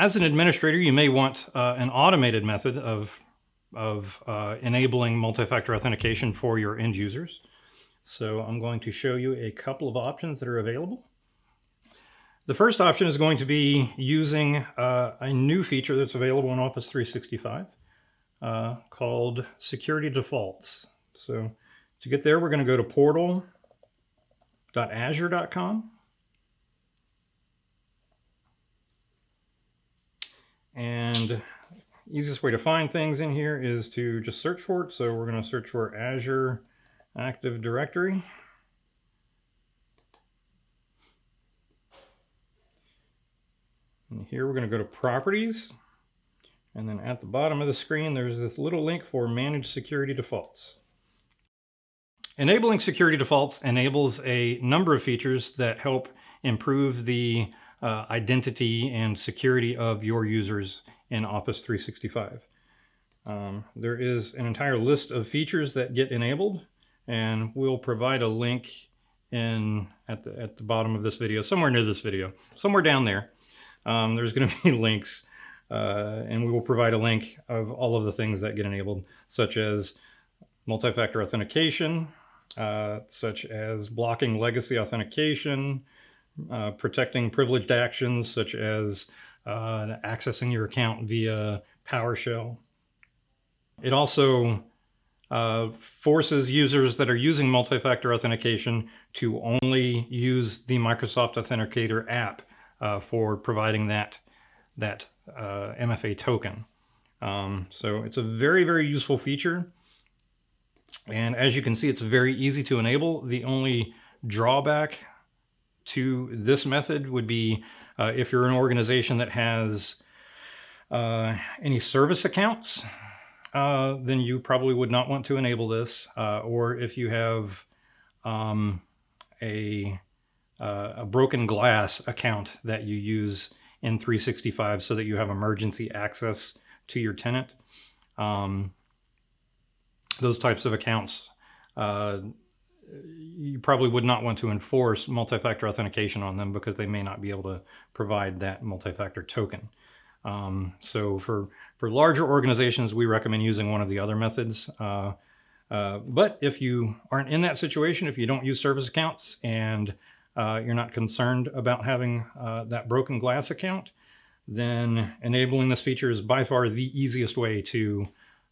As an administrator, you may want uh, an automated method of, of uh, enabling multi-factor authentication for your end users. So I'm going to show you a couple of options that are available. The first option is going to be using uh, a new feature that's available in Office 365 uh, called Security Defaults. So to get there, we're going to go to portal.azure.com. And easiest way to find things in here is to just search for it. So we're going to search for Azure Active Directory. And here we're going to go to Properties. And then at the bottom of the screen, there's this little link for Manage Security Defaults. Enabling security defaults enables a number of features that help improve the uh, identity and security of your users in Office 365. Um, there is an entire list of features that get enabled and we'll provide a link in at the, at the bottom of this video, somewhere near this video, somewhere down there. Um, there's going to be links uh, and we will provide a link of all of the things that get enabled, such as multi-factor authentication, uh, such as blocking legacy authentication, uh, protecting privileged actions, such as uh, accessing your account via PowerShell. It also uh, forces users that are using multi-factor authentication to only use the Microsoft Authenticator app uh, for providing that, that uh, MFA token. Um, so it's a very, very useful feature. And as you can see, it's very easy to enable. The only drawback to this method would be uh, if you're an organization that has uh, any service accounts, uh, then you probably would not want to enable this. Uh, or if you have um, a, uh, a broken glass account that you use in 365 so that you have emergency access to your tenant. Um, those types of accounts, uh, you probably would not want to enforce multi-factor authentication on them because they may not be able to provide that multi-factor token. Um, so for, for larger organizations, we recommend using one of the other methods. Uh, uh, but if you aren't in that situation, if you don't use service accounts and uh, you're not concerned about having uh, that broken glass account, then enabling this feature is by far the easiest way to,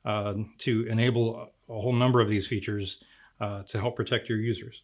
uh, to enable a whole number of these features uh, to help protect your users.